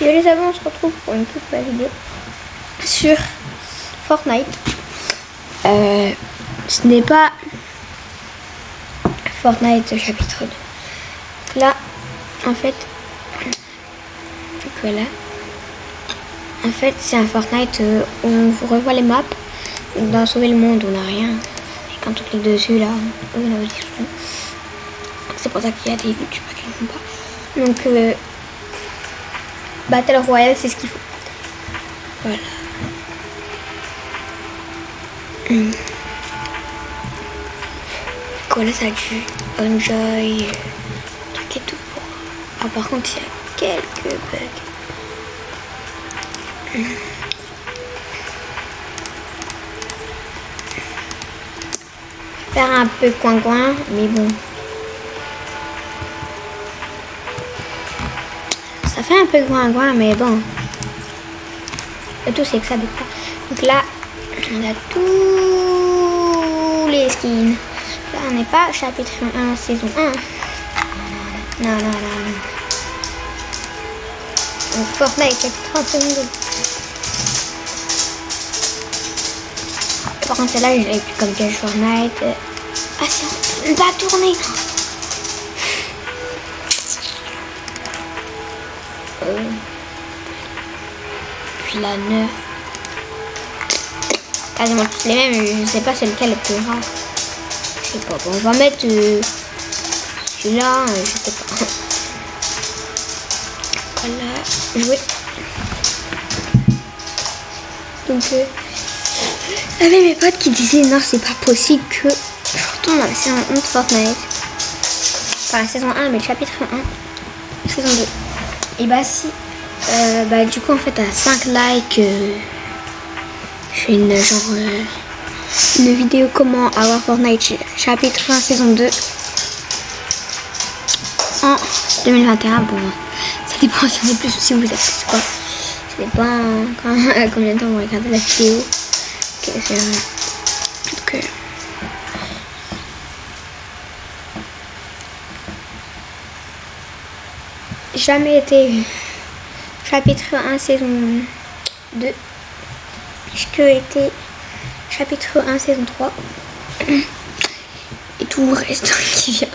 Et les amis, on se retrouve pour une toute nouvelle vidéo sur Fortnite. Euh, ce n'est pas Fortnite chapitre 2. Là, en fait, voilà. En fait, c'est un Fortnite euh, où on revoit les maps. Dans Sauver le Monde, on n'a rien. Et quand on clique dessus, là, on a C'est pour ça qu'il y a des youtubeurs qui ne font pas. Donc, euh, Battle Royale, c'est ce qu'il faut. Voilà. Hum. Là, ça enjoy, truc et tout. Ah, par contre, il y a quelques bugs. Faire un peu coin-coin, mais bon. Fait un peu coin-coin, mais bon. Le tout, c'est que ça. Donc là, on a tous les skins. Là, on n'est pas chapitre 1, saison 1. Non, non, non, non. Donc, Fortnite, 1, saison 2. Par contre, celle-là, je l'ai comme Cash Fortnite. Ah, on va tourner. Euh. Puis la 9. Quasiment toutes les mêmes, je sais pas c'est lequel le plus rare. Je sais pas. Bon, on va mettre euh, celui-là, euh, je sais pas. Voilà, jouer. Donc, euh, j'avais mes potes qui disaient non, c'est pas possible que je retourne dans la saison 1 de Fortnite. Enfin, la saison 1, mais le chapitre 1, saison 2. Et bah, si, euh, bah, du coup, en fait, à 5 likes, euh, je fais une genre euh, une vidéo comment avoir Fortnite chapitre 1 saison 2 en 2021. Bon, ça dépend si vous êtes plus si vous êtes quoi. Ça dépend quand, combien de temps vous regardez la vidéo c'est Donc, euh, jamais été chapitre 1 saison 2 que été chapitre 1 saison 3 et tout le reste qui vient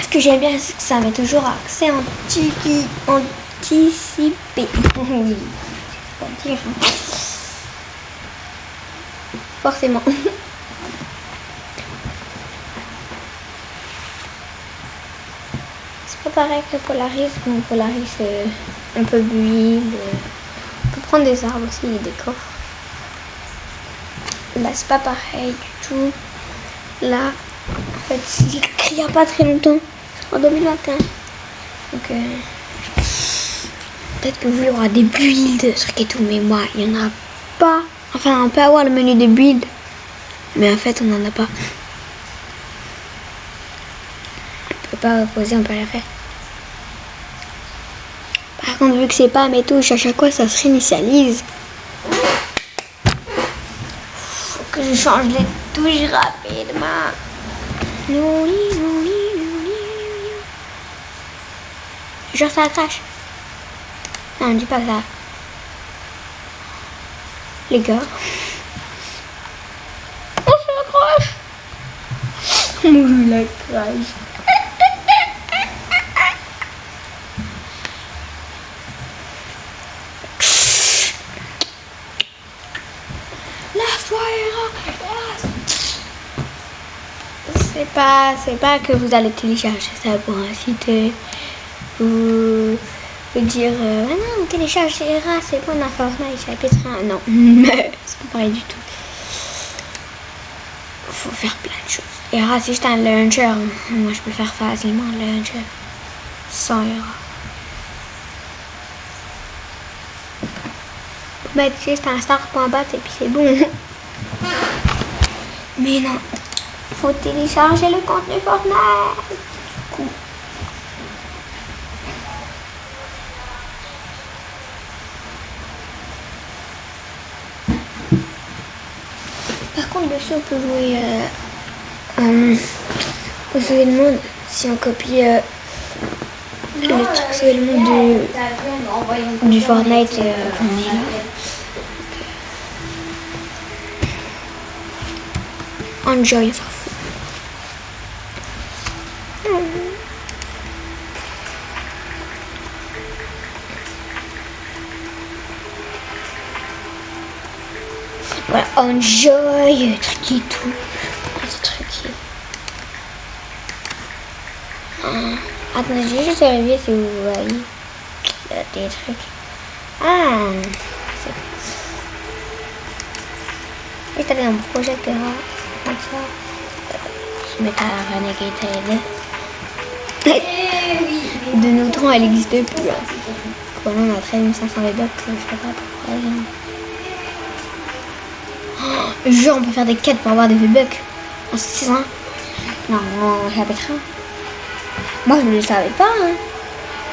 Ce que j'aime bien, c'est que ça met toujours accès anti anticipé. Forcément. C'est pas pareil que Polaris. Bon, Polaris, euh, on peut build, on peut prendre des arbres aussi, des coffres. Là, c'est pas pareil du tout. Là, en fait, il y a pas très longtemps, en 2021. Donc, euh, peut-être que vous, il y aura des builds, trucs et mais moi, il n'y en a pas. Enfin, on peut avoir le menu de build, mais en fait, on n'en a pas. On peut pas reposer, on peut rien faire. Par contre, vu que c'est pas mes touches, à chaque fois, ça se réinitialise. Faut que je change les touches rapidement. Genre ça crache. Non, dis pas ça. Les gars. Oh, ça crache. Moi, la crache. La soirée. C'est c'est pas que vous allez télécharger ça pour un site euh, ou dire euh, ah non, télécharger c'est bon, on a Fortnite 1. Non, c'est pas pareil du tout. Faut faire plein de choses. Et Era, si j'étais un launcher, moi je peux faire facilement un launcher sans Era. Mettre juste un star.bat et puis c'est bon. Mais non, faut télécharger le contenu Fortnite. coup. Par contre, dessus, on peut jouer euh, euh, au sauver le monde si on copie euh, le truc sauver le monde du, du Fortnite. euh, on est là. Enjoy, on Voilà, enjoy, truc et tout. Petit truc. Ah, attendez, j'ai juste vérifié si vous voyez. Il y a des trucs. Ah, c'est. Et t'avais un projecteur comme ça. Je mets à Renegade De nos temps, elle n'existait plus. Hein. Quand on a 3500 les bucks, je sais pas pourquoi. Hein. Genre, on peut faire des quêtes pour avoir des V-Bucks en 6 ans. Non, en chapitre 1. Moi, je ne le savais pas. Hein.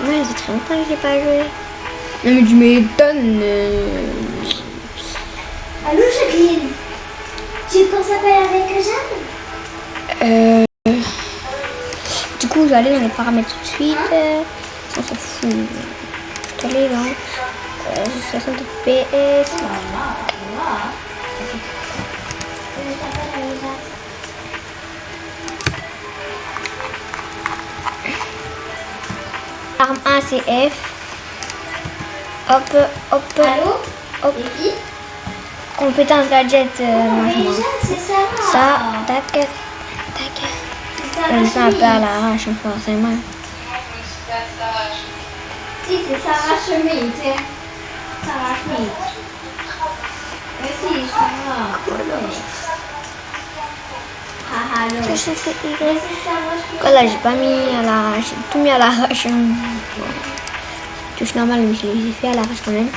Moi, ça fait très longtemps que j'ai pas joué. Non, mais tu m'étonnes. euh. Allô Jacqueline? Tu penses s'appelle avec Jeanne Euh, du coup, je vais aller dans les paramètres tout de suite. Euh, on s'en fout. Je vais aller dans euh, 60 FPS. Arme 1 c'est F. Hop, hop, Allô hop. Et qui Compétence gadget, euh, Jeanne, c'est Sarah Ça, tac, tac. Comme ça, un peu à l'arrache, forcément. Si, c'est Sarah Chemise. Sarah Chemise. Mais si, Sarah. Ah, allô. Mais Qu'est-ce que c'est c'est Sarah Voilà, j'ai pas mis à l'arrache, j'ai tout mis à l'arrache. hein. Touche normale, mais je l'ai fait à l'arrache quand même.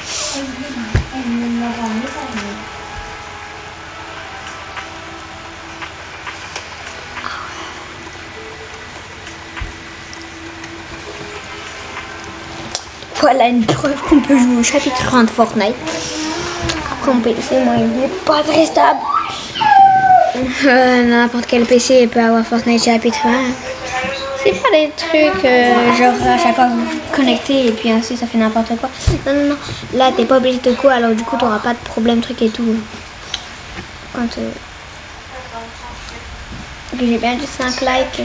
Voilà une preuve qu'on peut jouer au chapitre 1 de Fortnite. Après, mon PC, moi, il n'est pas très stable. Euh, N'importe quel PC peut avoir Fortnite chapitre 1. C'est pas des trucs euh, genre à chaque fois vous vous connectez et puis ainsi ça fait n'importe quoi. Non, non, non. Là, t'es pas obligé de quoi, alors du coup, t'auras pas de problème, truc et tout. Quand. Euh... J'ai bien dit 5 likes.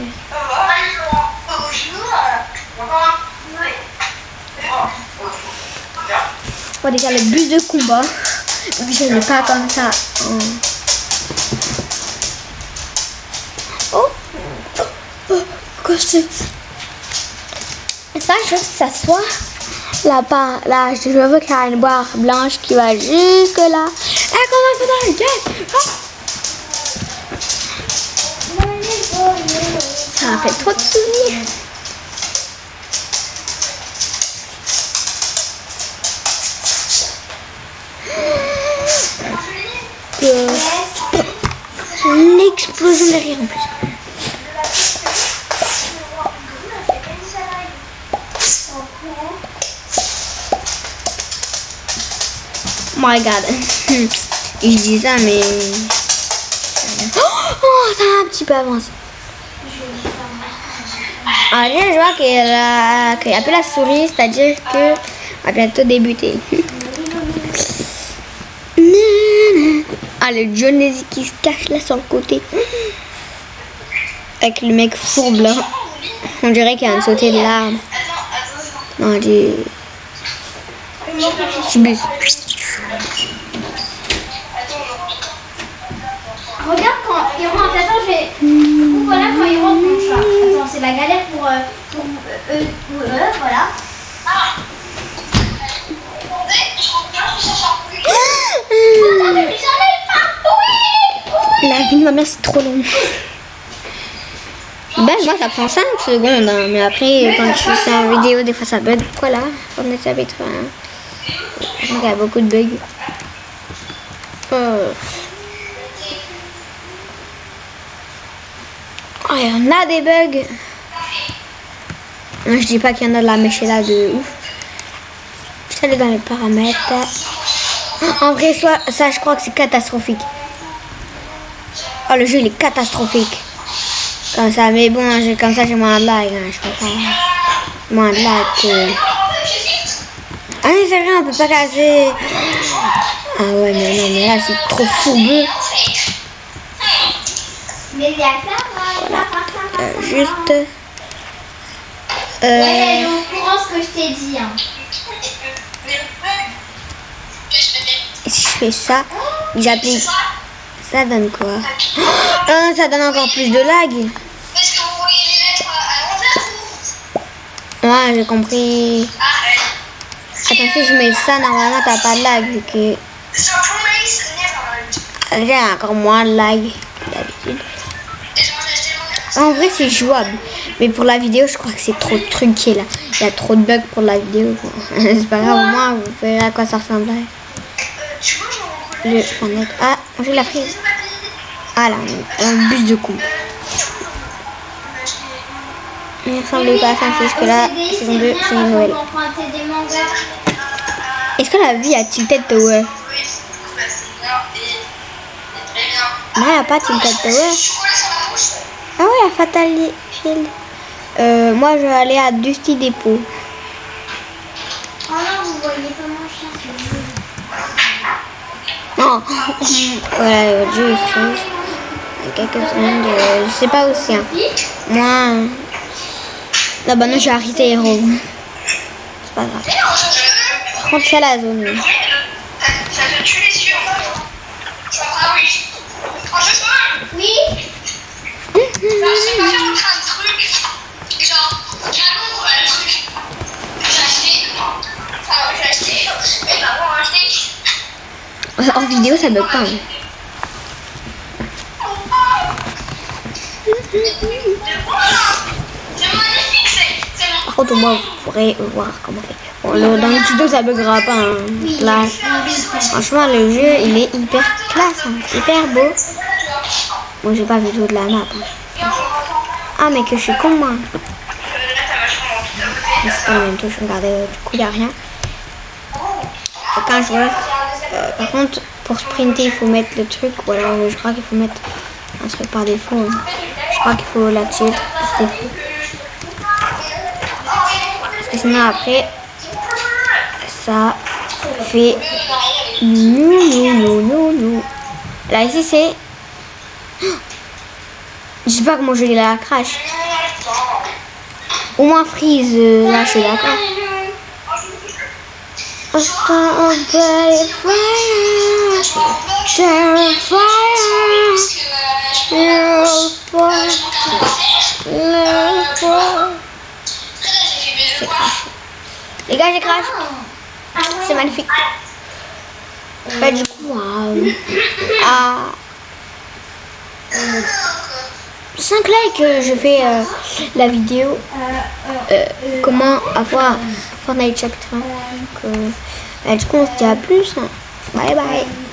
Déjà le bus de combat. Je pas comme ça oh, oh, Ça, je veux que ça soit là-bas. Là, je veux qu'il y ait une barre blanche qui va jusque là. Et qu'on va faire dans le gate. Ah, Ça fait trop de souvenirs. Que- L'explosion derrière en plus. My god. Je dis ça, mais. Oh, ça a un petit peu avancé. Là, je vois qu'il a, y a la souris, c'est-à-dire que va bientôt débuter. Ah, le Jonesy qui se cache là sur le côté. Avec le mec fourbe. On dirait qu'il vient de sauter de l'arbre. Non. Du la galère pour. euh, pour euh, eux, pour eux, voilà. Ah, La vie de ma mère, c'est trop long. Ben, moi, ça prend 5 secondes, hein, mais après, quand tu fais en vidéo, des fois ça bug. Voilà, on est 1. Donc, il y a beaucoup de bugs. Euh. Oh, il y en a des bugs. Je dis pas qu'il y en a de la mèche là de ouf. Je suis allée dans les paramètres. En vrai, soit, ça, je crois que c'est catastrophique. Oh, le jeu, il est catastrophique. Comme ça, mais bon, comme ça, j'ai moins de lag. Hein, je comprends. Moins de lag que... Ah, mais c'est vrai, on peut pas casser. Ah ouais, mais non, mais là, c'est trop fourbeux. Mais il y a ça, ça, ça, ça, ça. Euh. Ouais, elle est au courant ce que je t'ai dit. Hein. Si je fais ça, j'applique... Ça donne quoi? Ah, ça donne encore plus de lag. Ouais, j'ai compris. Attends, si je mets ça, normalement, t'as pas de lag. Vu que j'ai encore moins de lag d'habitude. En vrai, c'est jouable. Mais pour la vidéo, je crois que c'est trop truqué là. Il y a trop de bugs pour la vidéo. c'est pas grave, au moins, vous verrez à quoi ça. Euh, couleur. Le. Ah, j'ai la frise. Ah là, un bus de coupe. Il ressemble pas à OCD, saison c'est 2, bien c'est on mangas. Est-ce que la vie a Tilted Tower. Non, il n'y a pas Tilted Tower. La. Ah ouais, il y a Fatal Shield. Euh, moi, je vais aller à Dusty Depot. Oh non, vous voyez pas mon chien jeu. Non. voilà, y a quelques secondes, je sais pas où c'est. hein. Moi, là, bah non, j'ai arrêté Hero. C'est pas grave. Contre, c'est la zone. oui. Ça ça te tue les yeux. Ah oui. En fait, moi, Oui bah, c'est pas faire un truc. Genre, canon, le truc. J'ai acheté. Enfin, j'ai acheté. Mes parents ont acheté. En vidéo, ça bug pas. Par contre, au moins, vous pourrez voir comment. Bon, le- dans le tuto, ça buggera pas. hein. Là, franchement, le jeu, il est hyper classe, hein. hyper beau. Bon, j'ai pas vu tout de la map. hein. Ah, mais que je suis con, moi. C'est pas regardez, euh, du coup, il a rien. Je vois, euh, par contre, pour sprinter, il faut mettre le truc, ou alors je crois qu'il faut mettre un truc par défaut. hein. Je crois qu'il faut l'activer par défaut. Parce que sinon, après, ça fait nou nou nou. Là, ici, c'est. Je sais pas comment je vais la crash. Au moins freeze, euh, là, je suis Les gars, j'ai crash. C'est magnifique. Bah, du coup, euh, à 5 likes, euh, je fais euh, la vidéo euh, comment avoir Fortnite chapitre 1. Donc, euh, bah, du coup, on se dit à plus. hein. Bye bye.